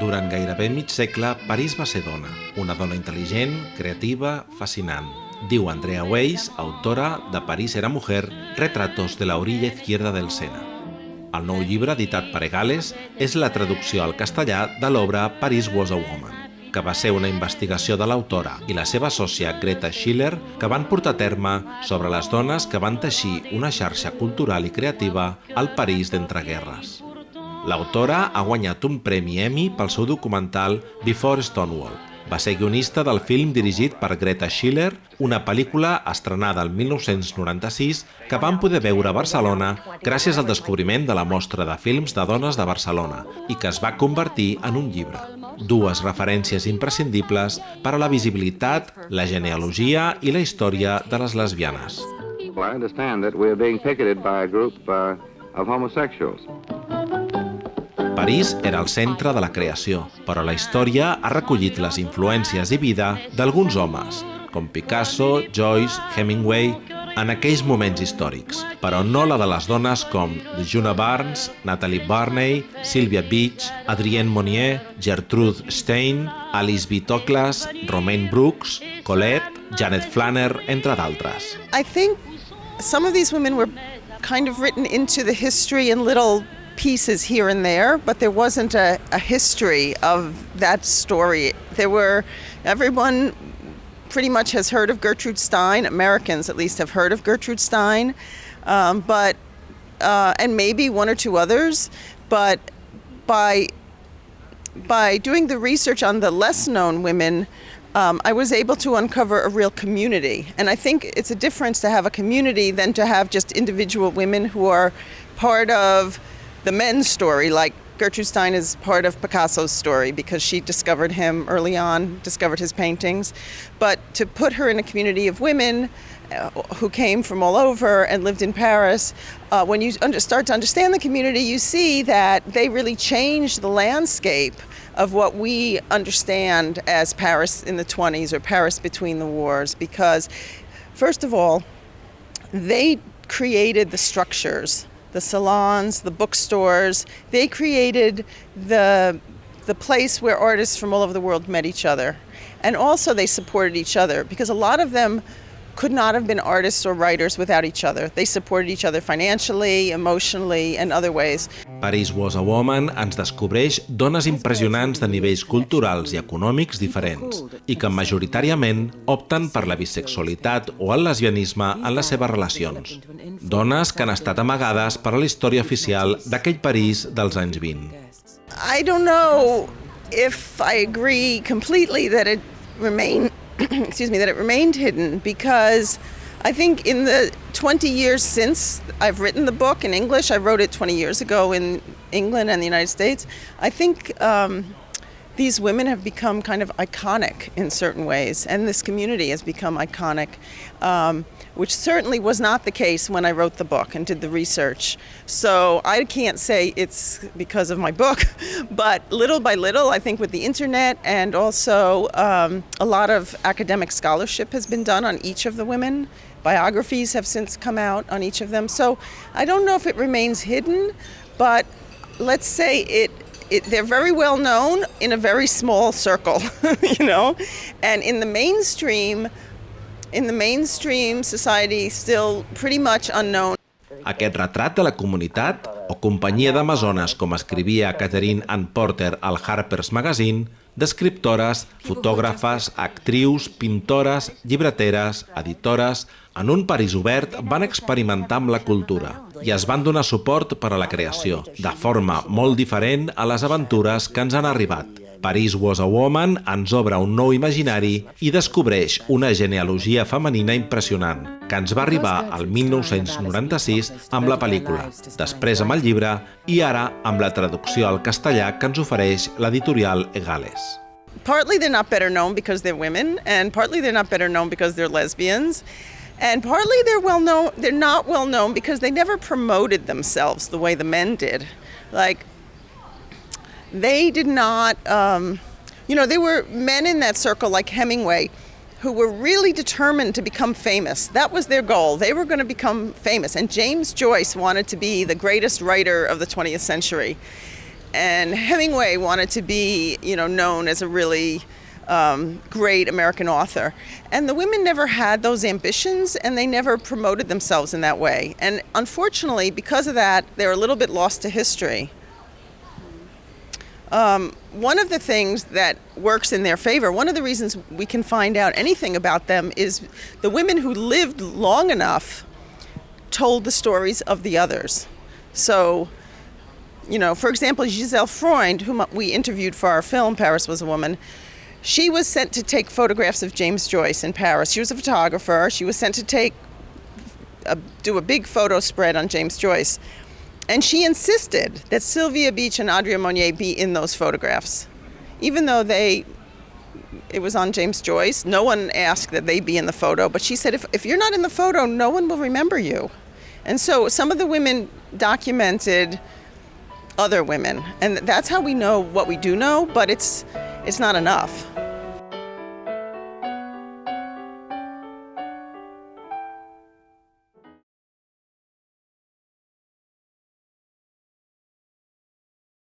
Durant gairebé mig segle, París va ser dona. Una dona intel·ligent, creativa, fascinant. Diu Andrea Weiss, autora de París era mujer, retratos de la orilla izquierda del Sena. El nou llibre, editat per Egales, és la traducció al castellà de l'obra Paris was a woman que va ser una investigació de l'autora i la seva sòcia Greta Schiller que van portar a terme sobre les dones que van teixir una xarxa cultural i creativa al París d'entreguerres. L'autora ha guanyat un premi Emmy pel seu documental Before Stonewall. Va ser guionista del film dirigit per Greta Schiller, una pel·lícula estrenada el 1996 que van poder veure a Barcelona gràcies al descobriment de la mostra de films de dones de Barcelona i que es va convertir en un llibre dues referències imprescindibles per a la visibilitat, la genealogia i la història de les lesbianes. Well, I understand that we're being picketed by a group uh, of homosexuals. París era el centre de la creació, però la història ha recollit les influències i vida d'alguns homes, com Picasso, Joyce, Hemingway en aquells moments històrics, però no la de les dones com Juna Barnes, Natalie Barney, Sylvia Beach, Adrienne Monnier, Gertrude Stein, Alice B. Toklas, Romaine Brooks, Colette, Janet Flanner, entre d'altres. I think some of these women were kind of written into the history in little pieces here and there, but there wasn't a, a history of that story. There were, everyone pretty much has heard of Gertrude Stein. Americans, at least, have heard of Gertrude Stein, um, but uh, and maybe one or two others. But by by doing the research on the less known women, um, I was able to uncover a real community. And I think it's a difference to have a community than to have just individual women who are part of the men's story, like Gertrude Stein is part of Picasso's story because she discovered him early on, discovered his paintings. But to put her in a community of women uh, who came from all over and lived in Paris, uh, when you start to understand the community, you see that they really changed the landscape of what we understand as Paris in the 20s or Paris between the wars. Because, first of all, they created the structures the salons, the bookstores. They created the, the place where artists from all over the world met each other. And also they supported each other because a lot of them could not have been artists or writers without each other. They supported each other financially, emotionally, and other ways. Paris Was a Woman ens descobreix dones impressionants de nivells culturals i econòmics diferents i que majoritàriament opten per la bisexualitat o el lesbianisme en les seves relacions. Dones que han estat amagades per a la història oficial d'aquell París dels anys 20. I don't know if I agree completely that it remained excuse me, that it remained hidden because I think in the 20 years since I've written the book in English, I wrote it 20 years ago in England and the United States, I think um, these women have become kind of iconic in certain ways, and this community has become iconic. Um, which certainly was not the case when I wrote the book and did the research. So I can't say it's because of my book, but little by little, I think with the internet and also um, a lot of academic scholarship has been done on each of the women. Biographies have since come out on each of them. So I don't know if it remains hidden, but let's say it it, they're very well known in a very small circle, you know, and in the mainstream, in the mainstream society still pretty much unknown. Aquest retrat de la comunitat, o companyia d'amazones com escrivia Catherine Ann Porter al Harper's Magazine, d'escriptores, fotògrafes, actrius, pintores, llibreteres, editores, en un París obert van experimentar amb la cultura i es van donar suport per a la creació, de forma molt diferent a les aventures que ens han arribat. Paris Was a Woman ens obre un nou imaginari i descobreix una genealogia femenina impressionant, que ens va arribar al 1996 amb la pel·lícula, després amb el llibre i ara amb la traducció al castellà que ens ofereix l'editorial Egales. Partly they're not better known because they're women, and partly they're not better known because they're lesbians. And partly they're well known they're not well known because they never promoted themselves the way the men did. Like they did not, um, you know, there were men in that circle like Hemingway who were really determined to become famous. That was their goal. They were going to become famous. And James Joyce wanted to be the greatest writer of the 20th century. and Hemingway wanted to be, you know, known as a really um, great American author. And the women never had those ambitions and they never promoted themselves in that way. And unfortunately, because of that, they're a little bit lost to history. Um, one of the things that works in their favor, one of the reasons we can find out anything about them is the women who lived long enough told the stories of the others. So, you know, for example, Gisèle Freund, whom we interviewed for our film, Paris Was a Woman, she was sent to take photographs of James Joyce in Paris. She was a photographer. She was sent to take, a, do a big photo spread on James Joyce. And she insisted that Sylvia Beach and Adrienne Monnier be in those photographs. Even though they, it was on James Joyce, no one asked that they be in the photo, but she said, if, if you're not in the photo, no one will remember you. And so some of the women documented other women. And that's how we know what we do know, but it's, it's not enough.